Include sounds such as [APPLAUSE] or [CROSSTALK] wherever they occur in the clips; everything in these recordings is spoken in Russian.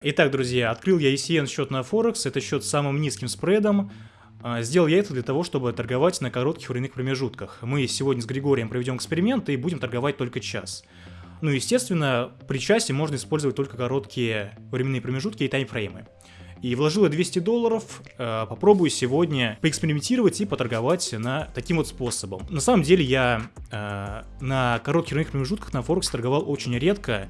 Итак, друзья, открыл я ECN счет на Форекс, это счет с самым низким спредом. А, сделал я это для того, чтобы торговать на коротких временных промежутках. Мы сегодня с Григорием проведем эксперимент и будем торговать только час. Ну, естественно, при часе можно использовать только короткие временные промежутки и таймфреймы. И вложил я 200 долларов, а, попробую сегодня поэкспериментировать и поторговать на таким вот способом. На самом деле я э, на коротких временных промежутках на Форексе торговал очень редко,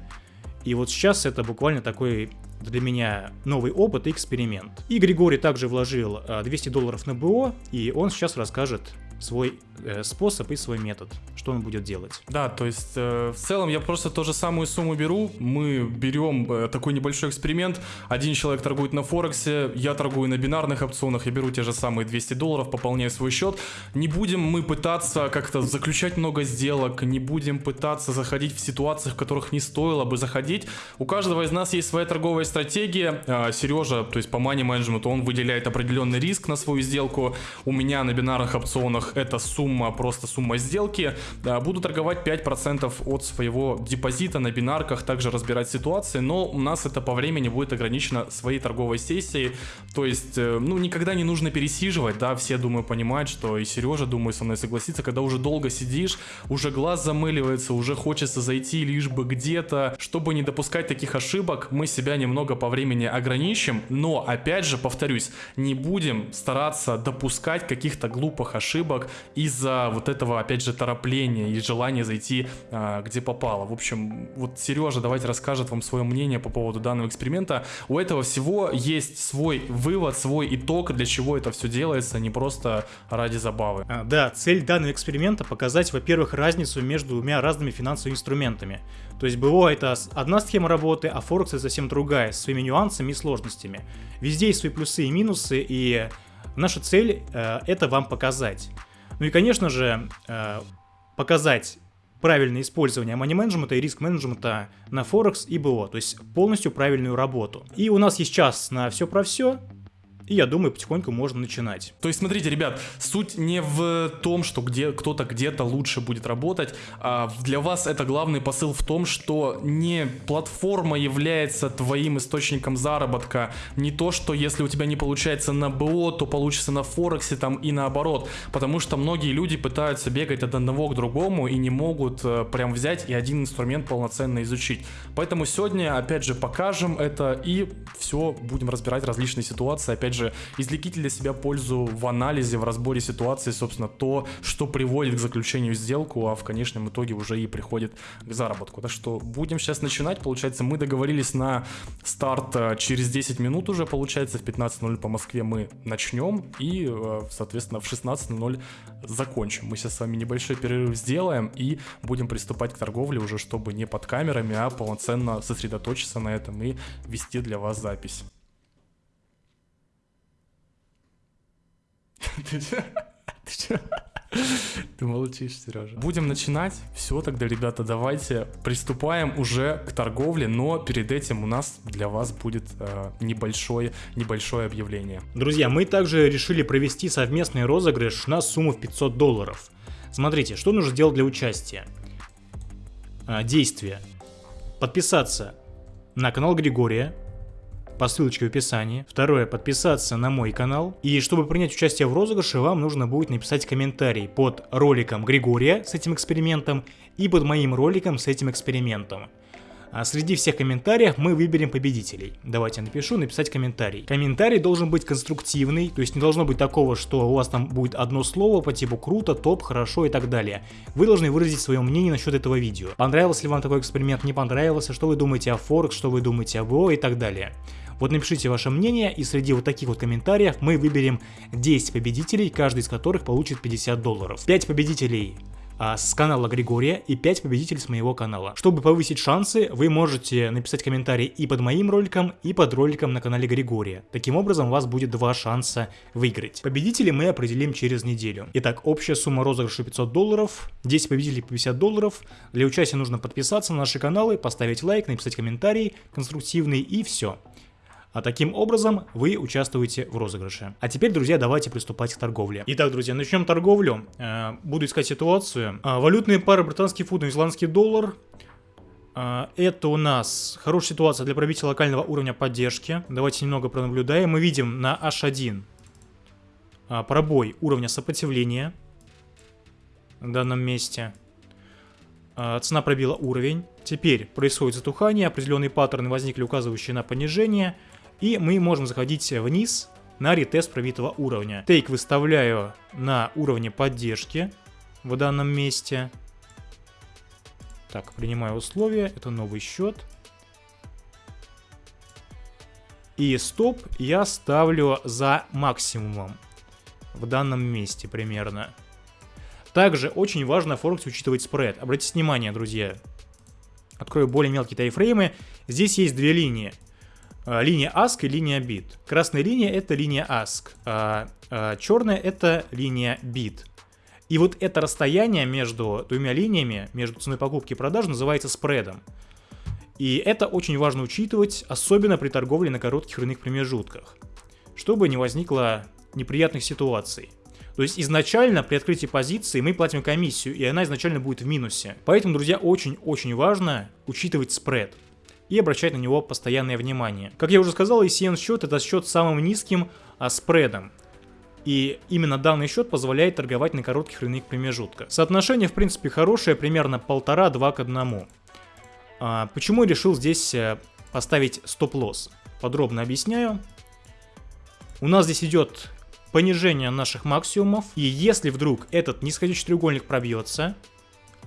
и вот сейчас это буквально такой для меня новый опыт и эксперимент. И Григорий также вложил 200 а, долларов на БО, и он сейчас расскажет свой э, способ и свой метод, что он будет делать. Да, то есть э, в целом я просто ту же самую сумму беру, мы берем э, такой небольшой эксперимент, один человек торгует на Форексе, я торгую на бинарных опционах, я беру те же самые 200 долларов, пополняю свой счет. Не будем мы пытаться как-то заключать много сделок, не будем пытаться заходить в ситуациях, в которых не стоило бы заходить. У каждого из нас есть своя торговая стратегия. Э, Сережа, то есть по money management, он выделяет определенный риск на свою сделку. У меня на бинарных опционах это сумма, просто сумма сделки. Буду торговать 5% от своего депозита на бинарках, также разбирать ситуации, но у нас это по времени будет ограничено своей торговой сессией. То есть, э, ну, никогда не нужно пересиживать, да, все, думаю, понимают, что и Сережа, думаю, со мной согласится, когда уже долго сидишь, уже глаз замыливается, уже хочется зайти лишь бы где-то, чтобы не допускать таких ошибок, мы себя немного по времени ограничим, но, опять же, повторюсь, не будем стараться допускать каких-то глупых ошибок, ошибок из-за вот этого, опять же, торопления и желания зайти а, где попало. В общем, вот Сережа давайте расскажет вам свое мнение по поводу данного эксперимента. У этого всего есть свой вывод, свой итог, для чего это все делается, не просто ради забавы. А, да, цель данного эксперимента показать, во-первых, разницу между двумя разными финансовыми инструментами. То есть БО это одна схема работы, а Форекс это совсем другая, с своими нюансами и сложностями. Везде есть свои плюсы и минусы, и наша цель э, это вам показать. Ну и, конечно же, э, показать правильное использование мани-менеджмента и риск-менеджмента на Форекс и БО, то есть полностью правильную работу. И у нас есть час на все про все, и я думаю, потихоньку можно начинать. То есть, смотрите, ребят, суть не в том, что где кто-то где-то лучше будет работать, а для вас это главный посыл в том, что не платформа является твоим источником заработка, не то, что если у тебя не получается на БО, то получится на Форексе там и наоборот, потому что многие люди пытаются бегать от одного к другому и не могут э, прям взять и один инструмент полноценно изучить. Поэтому сегодня, опять же, покажем это и все, будем разбирать различные ситуации, опять же, же, извлеките для себя пользу в анализе, в разборе ситуации, собственно, то, что приводит к заключению сделку, а в конечном итоге уже и приходит к заработку. Так что будем сейчас начинать. Получается, мы договорились на старт э, через 10 минут уже, получается, в 15.00 по Москве мы начнем и, э, соответственно, в 16.00 закончим. Мы сейчас с вами небольшой перерыв сделаем и будем приступать к торговле уже, чтобы не под камерами, а полноценно сосредоточиться на этом и вести для вас запись. Ты че? Ты молчишь, Сережа. Будем начинать. Все, тогда, ребята, давайте приступаем уже к торговле, но перед этим у нас для вас будет э, небольшое, небольшое объявление. Друзья, мы также решили провести совместный розыгрыш на сумму в 500 долларов. Смотрите, что нужно сделать для участия. А, действие. Подписаться на канал Григория, по ссылочке в описании. Второе, подписаться на мой канал. И чтобы принять участие в розыгрыше, вам нужно будет написать комментарий под роликом Григория с этим экспериментом и под моим роликом с этим экспериментом. А среди всех комментариев мы выберем победителей. Давайте я напишу, написать комментарий. Комментарий должен быть конструктивный, то есть не должно быть такого, что у вас там будет одно слово по типу круто, топ, хорошо и так далее. Вы должны выразить свое мнение насчет этого видео. Понравился ли вам такой эксперимент, не понравился, что вы думаете о Форекс, что вы думаете об ООО и так далее. Вот напишите ваше мнение, и среди вот таких вот комментариев мы выберем 10 победителей, каждый из которых получит 50 долларов. 5 победителей а, с канала Григория и 5 победителей с моего канала. Чтобы повысить шансы, вы можете написать комментарий и под моим роликом, и под роликом на канале Григория. Таким образом, у вас будет два шанса выиграть. Победителей мы определим через неделю. Итак, общая сумма розыгрыша 500 долларов, 10 победителей по 50 долларов. Для участия нужно подписаться на наши каналы, поставить лайк, написать комментарий конструктивный и все. А таким образом вы участвуете в розыгрыше. А теперь, друзья, давайте приступать к торговле. Итак, друзья, начнем торговлю. Э, буду искать ситуацию. Э, валютные пары британский фунт, новозеландский доллар. А, это у нас хорошая ситуация для пробития локального уровня поддержки. Давайте немного пронаблюдаем. Мы видим на H1 а, пробой уровня сопротивления в данном месте. Цена пробила уровень. Теперь происходит затухание, определенные паттерны возникли, указывающие на понижение. И мы можем заходить вниз на ретест пробитого уровня. Тейк выставляю на уровне поддержки в данном месте. Так, принимаю условия, это новый счет. И стоп я ставлю за максимумом в данном месте примерно. Также очень важно в Форексе учитывать спред. Обратите внимание, друзья. Открою более мелкие тайфреймы. Здесь есть две линии. А, линия ASK и линия BIT. Красная линия это линия ASK, а, а черная это линия BIT. И вот это расстояние между двумя линиями, между ценой покупки и продажи, называется спредом. И это очень важно учитывать, особенно при торговле на коротких рынных промежутках, чтобы не возникло неприятных ситуаций. То есть изначально при открытии позиции мы платим комиссию, и она изначально будет в минусе. Поэтому, друзья, очень-очень важно учитывать спред и обращать на него постоянное внимание. Как я уже сказал, ECN счет это счет с самым низким а, спредом. И именно данный счет позволяет торговать на коротких рынных промежутках. Соотношение в принципе хорошее, примерно полтора-два к одному. А, почему решил здесь э, поставить стоп-лосс? Подробно объясняю. У нас здесь идет понижение наших максимумов. И если вдруг этот нисходящий треугольник пробьется,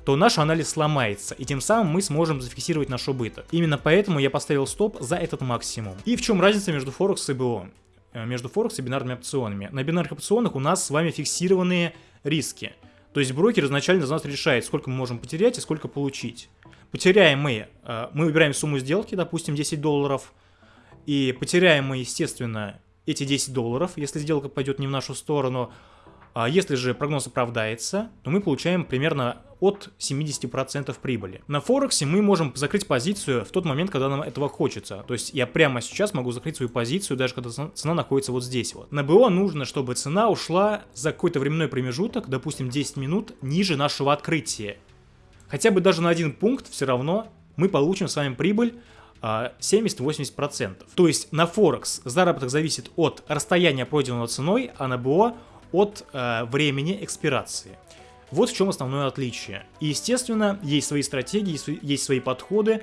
то наш анализ сломается, и тем самым мы сможем зафиксировать наш убыток. Именно поэтому я поставил стоп за этот максимум. И в чем разница между Форекс и БО? Э, между Форекс и бинарными опционами. На бинарных опционах у нас с вами фиксированные риски. То есть брокер изначально за нас решает, сколько мы можем потерять и сколько получить. Потеряем мы, э, мы выбираем сумму сделки, допустим, 10 долларов, и потеряем мы, естественно, эти 10 долларов, если сделка пойдет не в нашу сторону, а если же прогноз оправдается, то мы получаем примерно от 70% прибыли. На Форексе мы можем закрыть позицию в тот момент, когда нам этого хочется. То есть я прямо сейчас могу закрыть свою позицию, даже когда цена находится вот здесь вот. На БО нужно, чтобы цена ушла за какой-то временной промежуток, допустим 10 минут, ниже нашего открытия. Хотя бы даже на один пункт все равно мы получим с вами прибыль 70-80%. А, То есть на Форекс заработок зависит от расстояния пройденного ценой, а на БО от э, времени экспирации. Вот в чем основное отличие. И, естественно, есть свои стратегии, есть свои подходы,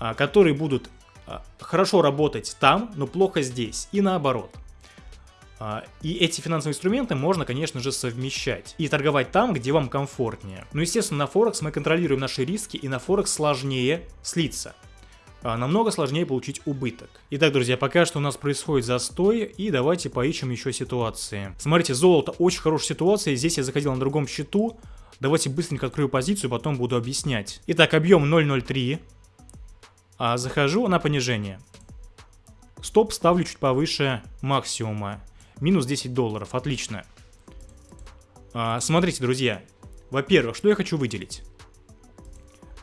э, которые будут э, хорошо работать там, но плохо здесь, и наоборот. Э, и эти финансовые инструменты можно, конечно же, совмещать и торговать там, где вам комфортнее. Но, естественно, на Форекс мы контролируем наши риски, и на Форекс сложнее слиться. А, намного сложнее получить убыток. Итак, друзья, пока что у нас происходит застой, и давайте поищем еще ситуации. Смотрите, золото очень хорошая ситуация, здесь я заходил на другом счету, давайте быстренько открою позицию, потом буду объяснять. Итак, объем 0.03, а захожу на понижение. Стоп ставлю чуть повыше максимума, минус 10 долларов, отлично. А, смотрите, друзья, во-первых, что я хочу выделить.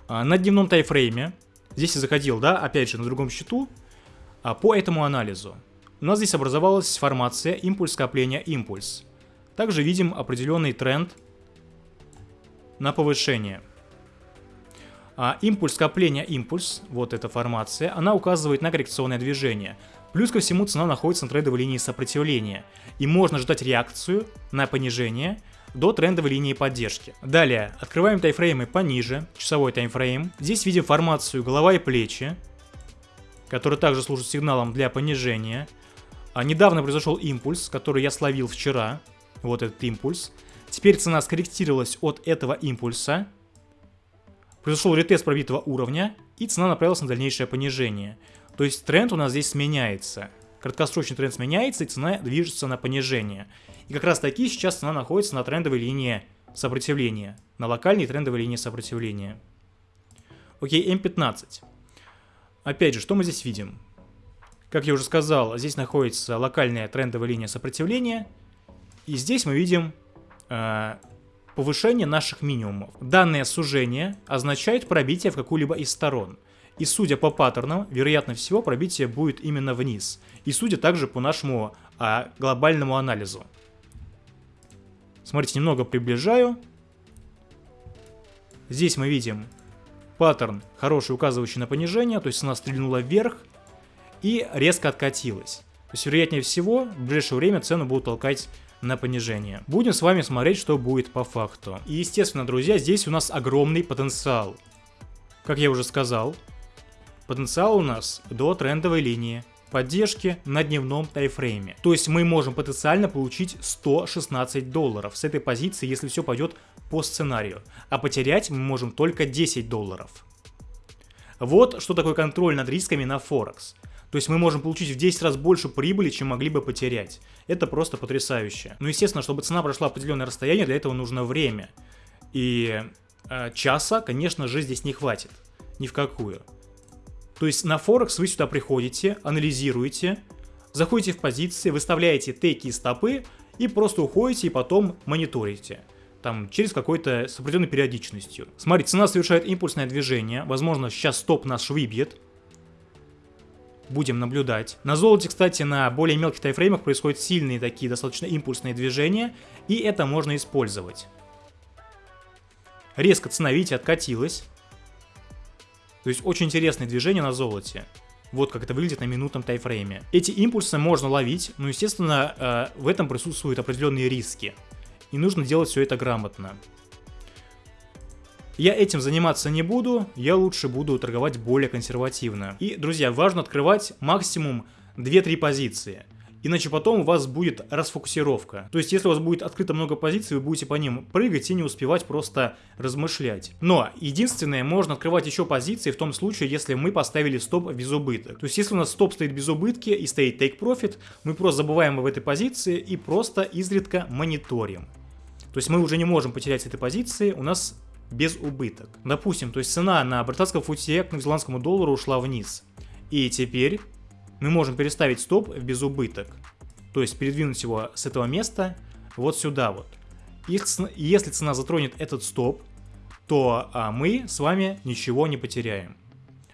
А, на дневном тайфрейме Здесь я заходил, да, опять же, на другом счету, а, по этому анализу. У нас здесь образовалась формация импульс скопления импульс. Также видим определенный тренд на повышение. А импульс скопления импульс, вот эта формация, она указывает на коррекционное движение. Плюс ко всему цена находится на трендовой линии сопротивления. И можно ждать реакцию на понижение – до трендовой линии поддержки. Далее, открываем тайфреймы пониже, часовой таймфрейм. Здесь видим формацию голова и плечи, который также служит сигналом для понижения. А недавно произошел импульс, который я словил вчера. Вот этот импульс. Теперь цена скорректировалась от этого импульса. Произошел ретест пробитого уровня, и цена направилась на дальнейшее понижение. То есть тренд у нас здесь сменяется. Краткосрочный тренд сменяется, и цена движется на понижение. И как раз таки сейчас цена находится на трендовой линии сопротивления, на локальной трендовой линии сопротивления. Окей, М15. Опять же, что мы здесь видим? Как я уже сказал, здесь находится локальная трендовая линия сопротивления, и здесь мы видим э, повышение наших минимумов. Данное сужение означает пробитие в какую-либо из сторон. И судя по паттернам, вероятно всего пробитие будет именно вниз. И судя также по нашему а, глобальному анализу. Смотрите, немного приближаю. Здесь мы видим паттерн хороший, указывающий на понижение, то есть цена стрельнула вверх и резко откатилась. То есть, вероятнее всего, в ближайшее время цену будут толкать на понижение. Будем с вами смотреть, что будет по факту. И, естественно, друзья, здесь у нас огромный потенциал. Как я уже сказал, потенциал у нас до трендовой линии поддержки на дневном тайфрейме. То есть мы можем потенциально получить 116 долларов с этой позиции, если все пойдет по сценарию. А потерять мы можем только 10 долларов. Вот что такое контроль над рисками на Форекс. То есть мы можем получить в 10 раз больше прибыли, чем могли бы потерять. Это просто потрясающе. Ну, естественно, чтобы цена прошла определенное расстояние, для этого нужно время. И э, часа, конечно же, здесь не хватит. Ни в какую. То есть на Форекс вы сюда приходите, анализируете, заходите в позиции, выставляете теки и стопы и просто уходите и потом мониторите. Там через какой-то с определенной периодичностью. Смотрите, цена совершает импульсное движение. Возможно, сейчас стоп наш выбьет. Будем наблюдать. На золоте, кстати, на более мелких тайфреймах происходят сильные такие достаточно импульсные движения. И это можно использовать. Резко цена, видите, откатилась. То есть очень интересное движение на золоте. Вот как это выглядит на минутном тайфрейме. Эти импульсы можно ловить, но, естественно, э, в этом присутствуют определенные риски. И нужно делать все это грамотно. Я этим заниматься не буду, я лучше буду торговать более консервативно. И, друзья, важно открывать максимум 2-3 позиции. Иначе потом у вас будет расфокусировка. То есть, если у вас будет открыто много позиций, вы будете по ним прыгать и не успевать просто размышлять. Но, единственное, можно открывать еще позиции в том случае, если мы поставили стоп без убыток. То есть, если у нас стоп стоит без убытки и стоит take profit, мы просто забываем об этой позиции и просто изредка мониторим. То есть, мы уже не можем потерять с этой позиции, у нас без убыток. Допустим, то есть цена на британском футе к новозеландскому доллару ушла вниз. И теперь мы можем переставить стоп в безубыток. То есть передвинуть его с этого места вот сюда вот. Если, цена затронет этот стоп, то а, мы с вами ничего не потеряем.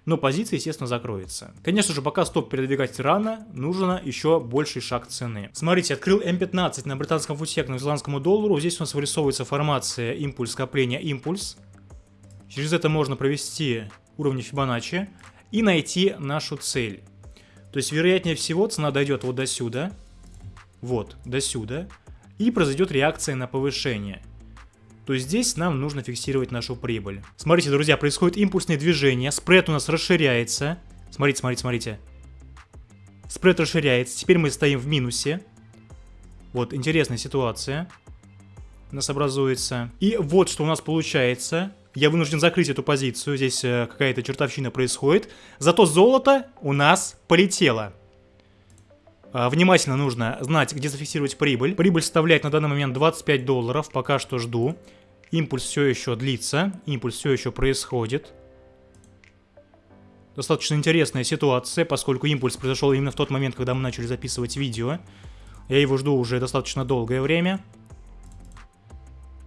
Но позиция, естественно, закроется. Конечно же, пока стоп передвигать рано, нужно еще больший шаг цены. Смотрите, открыл М15 на британском футе к новозеландскому доллару. Здесь у нас вырисовывается формация импульс, скопление, импульс. Через это можно провести уровни Фибоначчи и найти нашу цель. То есть, вероятнее всего, цена дойдет вот до сюда, вот, до сюда, и произойдет реакция на повышение. То есть здесь нам нужно фиксировать нашу прибыль. Смотрите, друзья, происходит импульсное движение, спред у нас расширяется. Смотрите, смотрите, смотрите. Спред расширяется, теперь мы стоим в минусе. Вот, интересная ситуация у нас образуется. И вот что у нас получается. Я вынужден закрыть эту позицию, здесь э, какая-то чертовщина происходит. Зато золото у нас полетело. А, внимательно нужно знать, где зафиксировать прибыль. Прибыль составляет на данный момент 25 долларов, пока что жду. Импульс все еще длится, импульс все еще происходит. Достаточно интересная ситуация, поскольку импульс произошел именно в тот момент, когда мы начали записывать видео. Я его жду уже достаточно долгое время.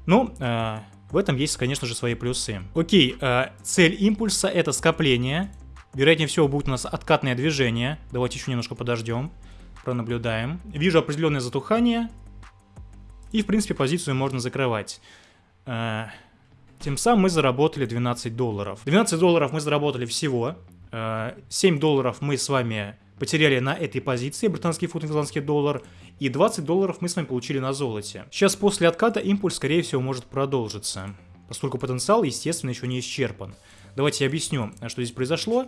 Ну, э, в этом есть, конечно же, свои плюсы. Окей, э, цель импульса это скопление. Вероятнее всего будет у нас откатное движение. Давайте еще немножко подождем. Пронаблюдаем. Вижу определенное затухание. И, в принципе, позицию можно закрывать. Э, тем самым мы заработали 12 долларов. 12 долларов мы заработали всего. Э, 7 долларов мы с вами потеряли на этой позиции, британский фунт, ирландский доллар, и 20 долларов мы с вами получили на золоте. Сейчас после отката импульс, скорее всего, может продолжиться, поскольку потенциал, естественно, еще не исчерпан. Давайте я объясню, что здесь произошло.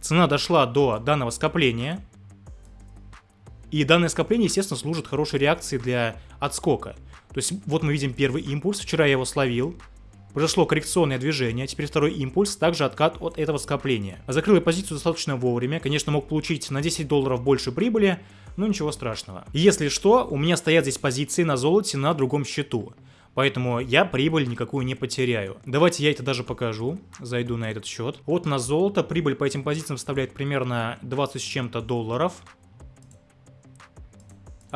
Цена дошла до данного скопления, и данное скопление, естественно, служит хорошей реакцией для отскока. То есть вот мы видим первый импульс, вчера я его словил, Произошло коррекционное движение, теперь второй импульс, также откат от этого скопления. Закрыл я позицию достаточно вовремя, конечно мог получить на 10 долларов больше прибыли, но ничего страшного. Если что, у меня стоят здесь позиции на золоте на другом счету. Поэтому я прибыль никакую не потеряю. Давайте я это даже покажу. Зайду на этот счет. Вот на золото. Прибыль по этим позициям составляет примерно 20 с чем-то долларов.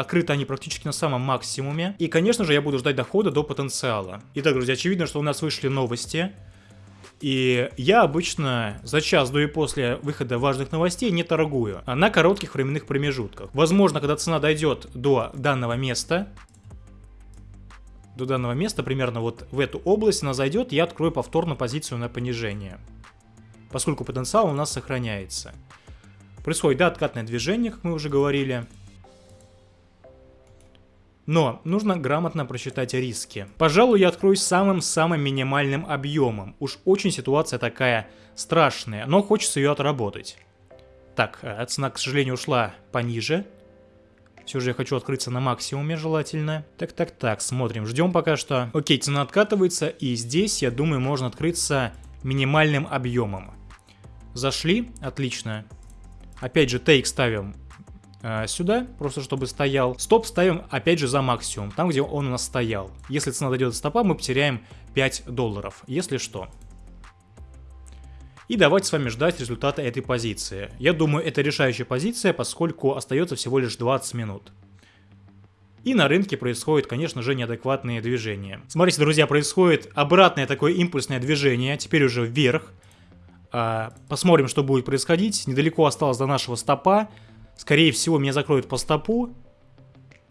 Открыты они практически на самом максимуме. И, конечно же, я буду ждать дохода до потенциала. Итак, друзья, очевидно, что у нас вышли новости. И я обычно за час до и после выхода важных новостей не торгую, а на коротких временных промежутках. Возможно, когда цена дойдет до данного места, до данного места, примерно вот в эту область она зайдет, я открою повторно позицию на понижение. Поскольку потенциал у нас сохраняется. Происходит, да, откатное движение, как мы уже говорили. Но нужно грамотно просчитать риски. Пожалуй, я открою самым-самым минимальным объемом. Уж очень ситуация такая страшная, но хочется ее отработать. Так, э, цена, к сожалению, ушла пониже. Все же я хочу открыться на максимуме желательно. Так, так, так, смотрим, ждем пока что. Окей, цена откатывается, и здесь, я думаю, можно открыться минимальным объемом. Зашли, отлично. Опять же, тейк ставим э, сюда, просто чтобы стоял. Стоп ставим, опять же, за максимум, там, где он у нас стоял. Если цена дойдет до стопа, мы потеряем 5 долларов, если что. И давайте с вами ждать результата этой позиции. Я думаю, это решающая позиция, поскольку остается всего лишь 20 минут. И на рынке происходит, конечно же, неадекватные движения. Смотрите, друзья, происходит обратное такое импульсное движение, теперь уже вверх. А, посмотрим, что будет происходить. Недалеко осталось до нашего стопа. Скорее всего, меня закроют по стопу.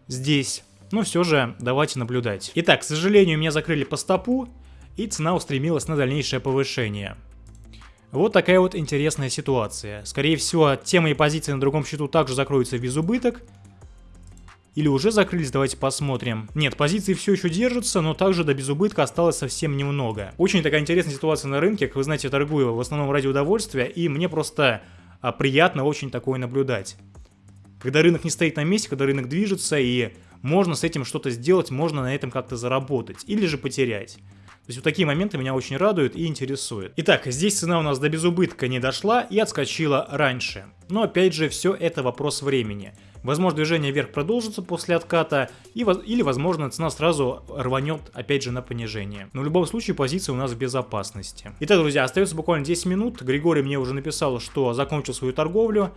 Здесь. Но все же, давайте наблюдать. Итак, к сожалению, меня закрыли по стопу. И цена устремилась на дальнейшее повышение. Вот такая вот интересная ситуация. Скорее всего, те мои позиции на другом счету также закроются в безубыток. Или уже закрылись, давайте посмотрим. Нет, позиции все еще держатся, но также до безубытка осталось совсем немного. Очень такая интересная ситуация на рынке, как вы знаете, я торгую в основном ради удовольствия, и мне просто приятно очень такое наблюдать. Когда рынок не стоит на месте, когда рынок движется, и можно с этим что-то сделать, можно на этом как-то заработать, или же потерять. Есть вот такие моменты меня очень радуют и интересуют. Итак, здесь цена у нас до безубытка не дошла и отскочила раньше. Но опять же, все это вопрос времени. Возможно, движение вверх продолжится после отката, и, или, возможно, цена сразу рванет опять же на понижение. Но в любом случае позиция у нас в безопасности. Итак, друзья, остается буквально 10 минут. Григорий мне уже написал, что закончил свою торговлю.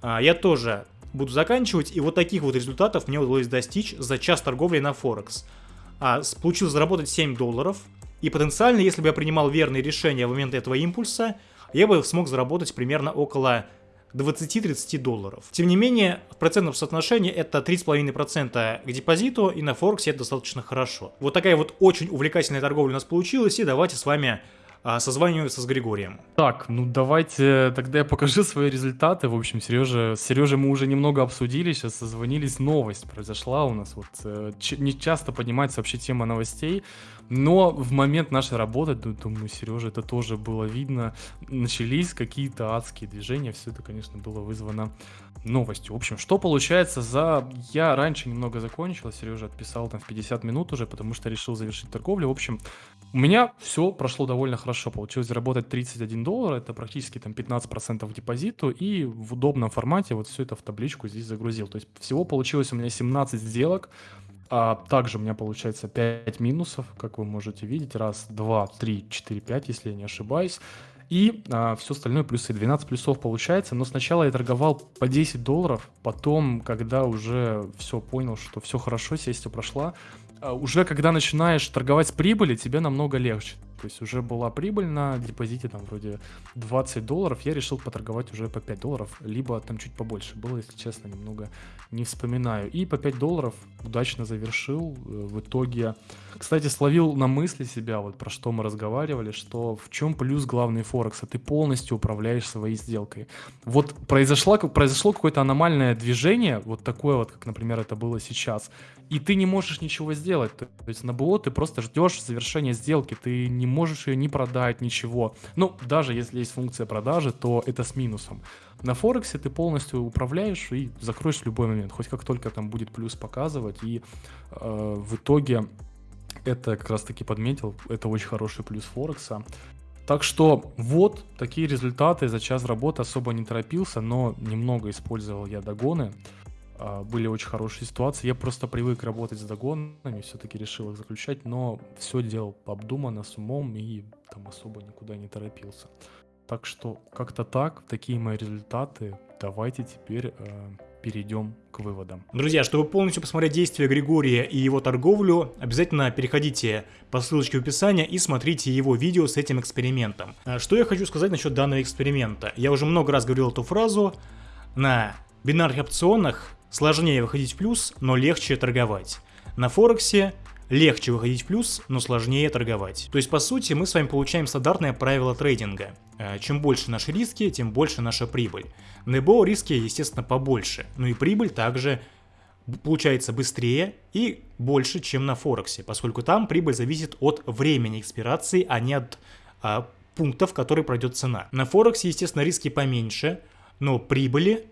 А, я тоже буду заканчивать, и вот таких вот результатов мне удалось достичь за час торговли на Форекс. А, получилось заработать 7 долларов, и потенциально, если бы я принимал верные решения в момент этого импульса, я бы смог заработать примерно около 20-30 долларов. Тем не менее, в процентном соотношении это 3,5% к депозиту, и на Форексе это достаточно хорошо. Вот такая вот очень увлекательная торговля у нас получилась, и давайте с вами а, созваниваться с Григорием. Так, ну давайте тогда я покажу [LAUGHS] свои результаты. В общем, Сережа, с Сережей мы уже немного обсудили, сейчас созвонились, новость произошла у нас. Вот э, не часто поднимается вообще тема новостей. Но в момент нашей работы, думаю, Сережа, это тоже было видно, начались какие-то адские движения, все это, конечно, было вызвано новостью. В общем, что получается за... Я раньше немного закончил, Сережа отписал там в 50 минут уже, потому что решил завершить торговлю. В общем, у меня все прошло довольно хорошо. Получилось заработать 31 доллар, это практически там 15% депозиту, и в удобном формате вот все это в табличку здесь загрузил. То есть всего получилось у меня 17 сделок, а также у меня получается 5 минусов, как вы можете видеть. Раз, два, три, четыре, пять, если я не ошибаюсь. И а, все остальное плюсы. 12 плюсов получается. Но сначала я торговал по 10 долларов. Потом, когда уже все понял, что все хорошо, сессия прошла, а, уже когда начинаешь торговать с прибыли, тебе намного легче. То есть уже была прибыль на депозите, там вроде 20 долларов, я решил поторговать уже по 5 долларов, либо там чуть побольше было, если честно, немного не вспоминаю. И по 5 долларов удачно завершил. Э, в итоге, кстати, словил на мысли себя, вот про что мы разговаривали, что в чем плюс главный Форекса, ты полностью управляешь своей сделкой. Вот произошло, произошло какое-то аномальное движение, вот такое вот, как, например, это было сейчас, и ты не можешь ничего сделать. То есть на БО ты просто ждешь завершения сделки, ты не можешь ее не продать, ничего. Ну, даже если есть функция продажи, то это с минусом. На Форексе ты полностью управляешь и закроешь в любой момент, хоть как только там будет плюс показывать, и э, в итоге это как раз таки подметил, это очень хороший плюс Форекса. Так что вот такие результаты за час работы особо не торопился, но немного использовал я догоны. А, были очень хорошие ситуации. Я просто привык работать с догонами, все-таки решил их заключать, но все делал обдуманно, с умом и там особо никуда не торопился. Так что как-то так, такие мои результаты. Давайте теперь э, перейдем к выводам. Друзья, чтобы полностью посмотреть действия Григория и его торговлю, обязательно переходите по ссылочке в описании и смотрите его видео с этим экспериментом. А, что я хочу сказать насчет данного эксперимента? Я уже много раз говорил эту фразу. На бинарных опционах Сложнее выходить в плюс, но легче торговать. На Форексе легче выходить в плюс, но сложнее торговать. То есть, по сути, мы с вами получаем стандартное правило трейдинга. Э, чем больше наши риски, тем больше наша прибыль. На EBO риски, естественно, побольше, но и прибыль также получается быстрее и больше, чем на Форексе, поскольку там прибыль зависит от времени экспирации, а не от а, пунктов, которые пройдет цена. На Форексе, естественно, риски поменьше, но прибыли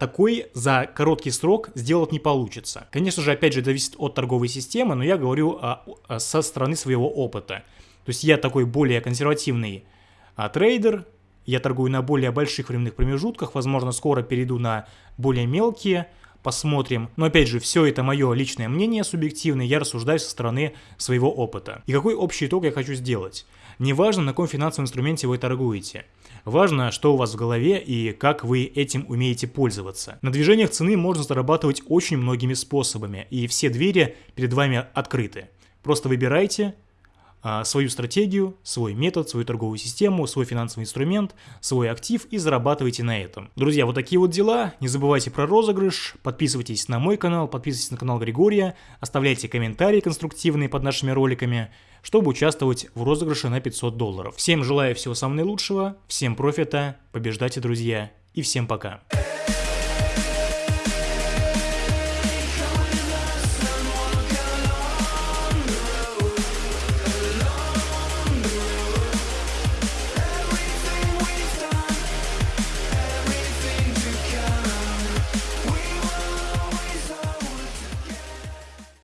такой за короткий срок сделать не получится. Конечно же, опять же, зависит от торговой системы, но я говорю а, а, со стороны своего опыта. То есть я такой более консервативный а, трейдер, я торгую на более больших временных промежутках, возможно, скоро перейду на более мелкие, посмотрим. Но опять же, все это мое личное мнение субъективное, я рассуждаю со стороны своего опыта. И какой общий итог я хочу сделать? Неважно, на каком финансовом инструменте вы торгуете. Важно, что у вас в голове и как вы этим умеете пользоваться. На движениях цены можно зарабатывать очень многими способами, и все двери перед вами открыты. Просто выбирайте, свою стратегию, свой метод, свою торговую систему, свой финансовый инструмент, свой актив и зарабатывайте на этом. Друзья, вот такие вот дела. Не забывайте про розыгрыш, подписывайтесь на мой канал, подписывайтесь на канал Григория, оставляйте комментарии конструктивные под нашими роликами, чтобы участвовать в розыгрыше на 500 долларов. Всем желаю всего самого наилучшего, всем профита, побеждайте, друзья, и всем пока.